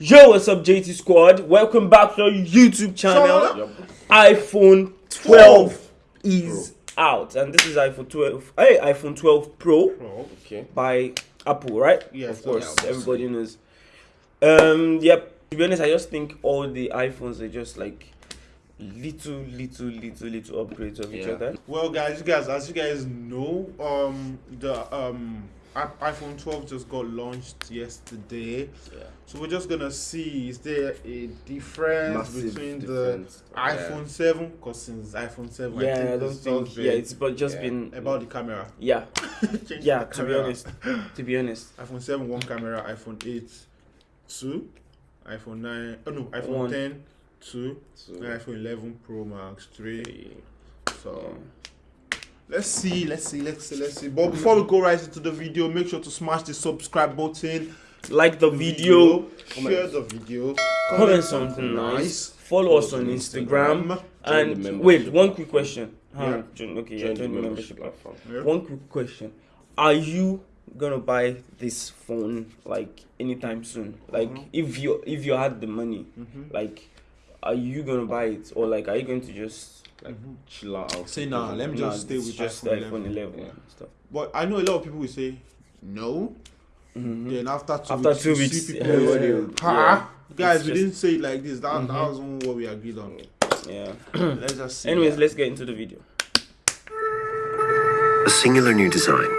Yo, what's up, JT Squad? Welcome back to our YouTube channel. iPhone 12 is out, and this is iPhone 12. Hey, iPhone 12 Pro Okay. by Apple, right? Yes, of course, yeah, everybody knows. Um, yep. To be honest, I just think all the iPhones are just like little, little, little, little upgrades of each other. Well, guys, you guys, as you guys know, um, the um iPhone 12 just got launched yesterday. Yeah. So we're just gonna see is there a difference Massive between difference. the iPhone 7? Because since iPhone 7, Yeah, I, I don't it's think. just Yeah, been it's but just yeah, been about the camera. Yeah, yeah. To be honest, to be honest, iPhone 7 one camera, iPhone 8 two, iPhone 9 oh no, iPhone One. 10 two, and iPhone 11 Pro Max 3. So yeah. Let's see, let's see, let's see, let's see. But before we go right into the video, make sure to smash the subscribe button, like the video. share the video, comment something nice, follow us on Instagram, and wait, one quick question. Huh, Yeah. okay, yeah, join the membership platform. Yeah. One quick question: Are you gonna buy this phone like anytime soon? Like, Mhm. if you if you had the money, Mhm. like, are you gonna buy it or like are you going to just Like, chill out. Say nah, let me nah, just stay with just iPhone iPhone 11. 11 Yeah. and stuff? But I know a lot of people will say no. Mhm. Then after two After weeks, two you weeks, see people everybody say, will- ha, guys, It's we just- didn't say it like this. That, Mhm. that wasn't what we agreed on. Yeah. Let's just see. Anyways, let's get into the video. A singular new design,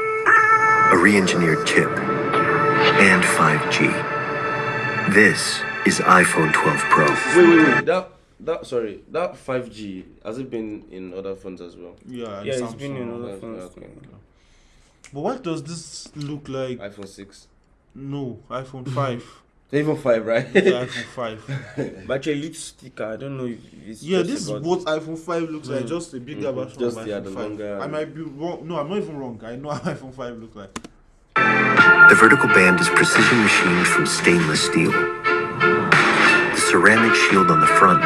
a re engineered chip, and 5G. This is iPhone 12 Pro. Wait, wait, wait. That, that, sorry, that 5G, has it been in other phones as well? yeah, Yeah, it's been in other phones. okay. But what does this look like? iPhone 6. No, iPhone 5. Even 5, right? It's iPhone 5. But actually, little sticker. I don't know if it's Yeah, this is about- what iPhone 5 looks like, Mm. just a bigger Mhm. version Just, of yeah, iPhone the 5. longer- I might be wrong. No, I'm not even wrong. I know how iPhone 5 looks like. The vertical band is precision machined from stainless steel. The ceramic shield on the front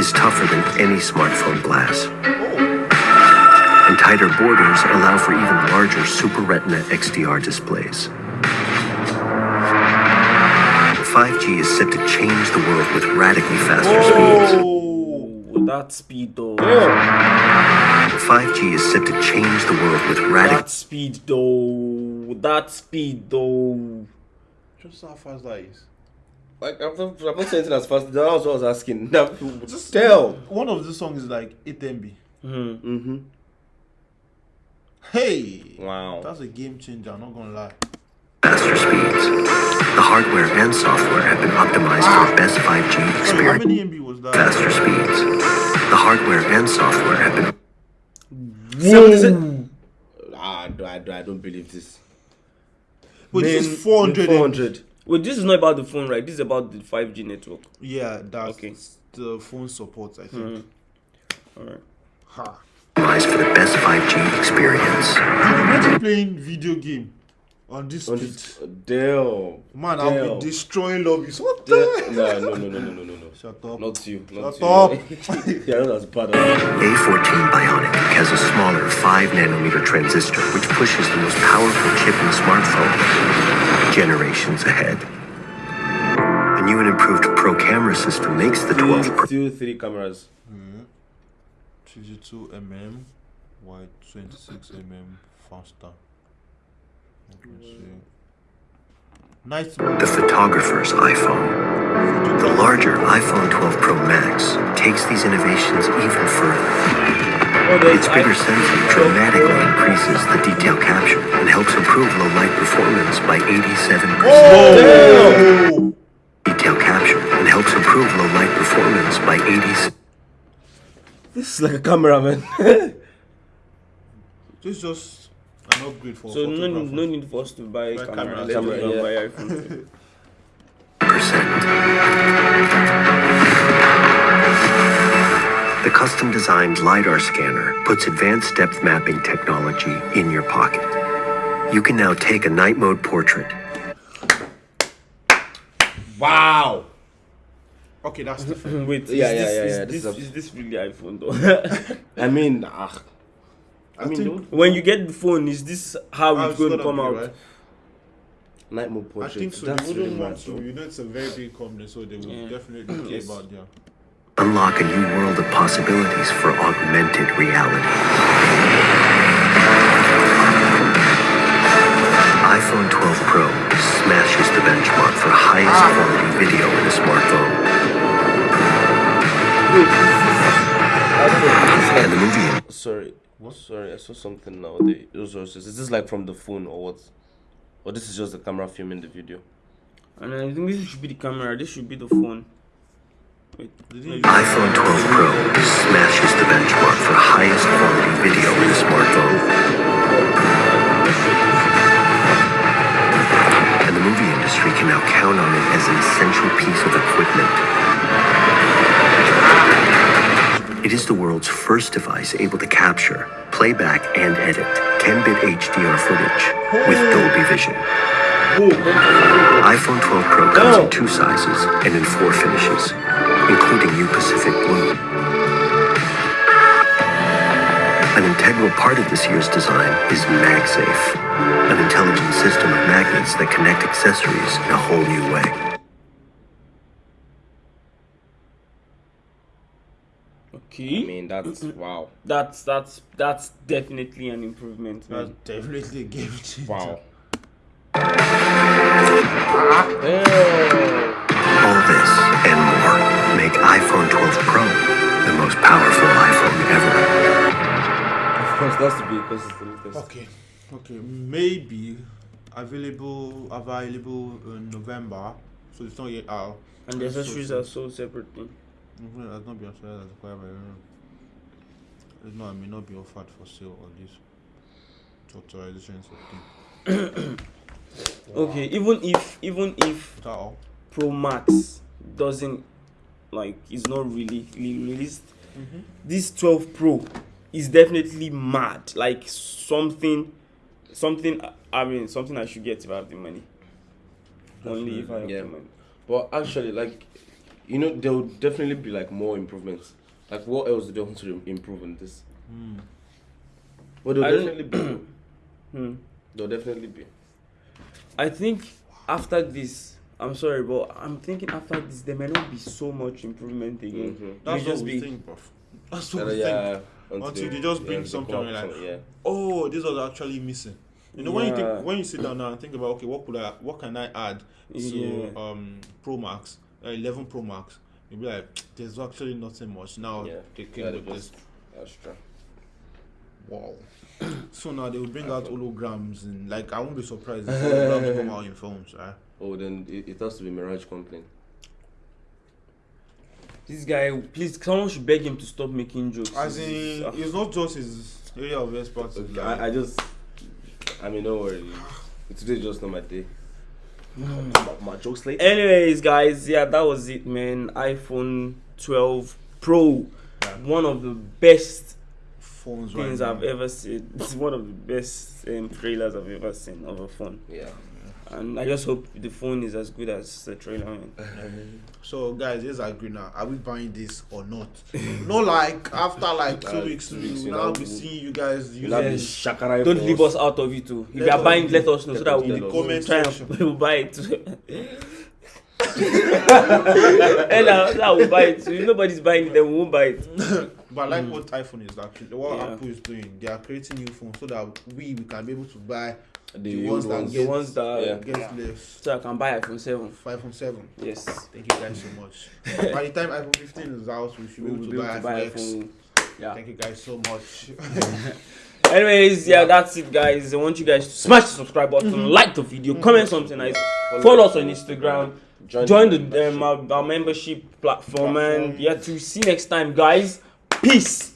is tougher than any smartphone glass. And tighter borders allow for even larger Super Retina XDR displays. 5G is set to change the world with radically faster speeds. Oh, that speed though. 5G is set to change the world with radical That speed though. That speed though. just how fast that is. Like, I'm not, I'm not saying anything as fast. That was what I was asking. Now, Just tell. One of the songs is like 8 MB. hmm Mm-hmm. Hey! Wow. That's a game changer, I'm not gonna lie. faster speeds. The hardware and software have been optimized for the best 5G Sorry, how experience. many MB was that? Faster speeds. The hardware and software have been Whoa. Ah, I, don't- I, don't- I don't believe this. Wait, this is 400 MB. 400. Wait, this is not about the phone, right? This is about the 5G network. Yeah, that's Okay. the phone support, I think. Mhm. Alright. Ha. optimized for the best 5G experience. Dude, imagine playing video game on this On speed. this, damn. Man, I'll be destroying lobbies. What Damn. the? No, no, no, no, no, no, no, no. Shut up. Not you. Not Shut you. up. yeah, not as bad A14 Bionic has a smaller 5 nanometer transistor which pushes the most powerful chip in smartphone generations ahead. A new and improved Pro camera system makes the 12 still, Pro still three cameras. 32 mm, wide 26 mm, faster. Let me see. Nice. the photographer's iPhone. The larger iPhone 12 Pro Max takes these innovations even further. There's Its bigger sensor dramatically increases the detail capture and helps improve low light performance by 87%. Oh! Detail capture and helps improve low light performance by 87. This is like a camera, man. This is just an upgrade for So no, photographer. no need for us to buy a camera. camera, Let's camera, yeah. buy iPhone. The custom designed LiDAR scanner puts advanced depth mapping technology in your pocket. You can now take a night mode portrait wow. Okay, that's different. Wait, Yeah, is yeah, this, yeah, is, yeah, this, this is a- is this really iPhone though? I mean, ah. I, mean, think- when you get the phone, is this how How it's it's going to come out? right? Night mode portrait. I think so. That's They wouldn't really want mad, to. You know, it's a very big company, so they will Yeah. definitely care Yes. about their. Unlock a new world of possibilities for augmented reality. iPhone 12 Pro smashes the benchmark for highest ah. quality video in a smartphone. And the movie Sorry. Sorry, I saw something now. The resources. Is this like from the phone or what? Or this is just the camera filming the video? And I think this should be the camera. This should be the phone. IPhone 12 Pro smashes the benchmark for highest quality video in a smartphone. And the movie industry can now count on it as an essential piece of equipment. It is the world's first device able to capture, playback, and edit 10-bit HDR footage with Dolby Vision. iPhone 12 Pro comes in two sizes and in four finishes, including you, Pacific Blue. An integral part of this year's design is MagSafe, an intelligent system of magnets that connect accessories in a whole new way. Okay. I mean, that's wow. That's that's that's definitely an improvement, That's definitely a game changer. Wow. All this and more make iPhone 12 Pro the most powerful iPhone ever. Of course, that's to be because it's the latest. Okay, okay, maybe available available in November, so it's not yet out. And the accessories so- are so separately. Mhm, That's not be offered as required by law. It's not, it may not be offered for sale on this authorization thing. Okay, even if even if Is that all? Pro Max doesn't like it's not really really released, this 12 Pro is definitely mad. Like something, something. I mean, something I should get if I have the money. Only if I have Yeah. the money. But actually, like, you know, there will definitely be like more improvements. Like, what else do they want to improve on this? Hmm. Well, there'll I definitely be. Hmm. There'll definitely be. I think after this, I'm sorry, but I'm thinking after this there may not be so much improvement again. Mhm. That's may what we think, bro. That's what Uh, we think. yeah. Until they just bring something up like- with some- yeah. Oh, this was actually missing. You know when you think when you sit down now and think about okay, what could I what can I add to Yeah. um Pro Max, uh, 11 Pro Max? You'll be like, there's actually nothing much. Now Yeah. they came Yeah, they with this. just- That's true. Wow. so now they will bring out holograms and like I won't be surprised if holograms come out in phones, right? Oh, then it, it has to be Mirage Complaint. This guy, please, someone should beg him to stop making jokes. As This in, ah. it's not just his area of expertise. Okay, like- I, I just, I mean, don't worry. Today's just not my day. Hmm. my, my jokes late. Anyways, guys, yeah, that was it, man. iPhone 12 Pro, Yeah. one of the best phones things right I've now. ever seen. It's one of the best um, trailers I've ever seen of a phone, Yeah. and I just hope the phone is as good as the trailer. Man. So guys, here's agree now. Are we buying this or not? not like after like two Uh, weeks, two we weeks, will now know, be seeing you guys You using not Yes. Don't leave us out of it too. If Let you are us buying, know. let us know so Let that us we know. will Comment try section. and we'll buy it. too. and uh, that will buy it. too. If nobody's buying it, then we won't buy it. But I like hmm. what iPhone is actually what Yeah. Apple is doing. They are creating new phones so that we, we can be able to buy The, the, ones old that get The ones that Yeah. get less. so I can buy iPhone 7. Five from seven. Yes. Thank you guys so much. By the time iPhone 15 is out, we should be We able will to be able buy to buy iPhone iPhone. Yeah. Thank you guys so much. Anyways, yeah, that's it, guys. I want you guys to smash the subscribe button, mm-hmm. like the video, mm-hmm. comment something nice, follow us on Instagram, join the um, our, our membership platform, and yeah, to see you next time, guys. Peace.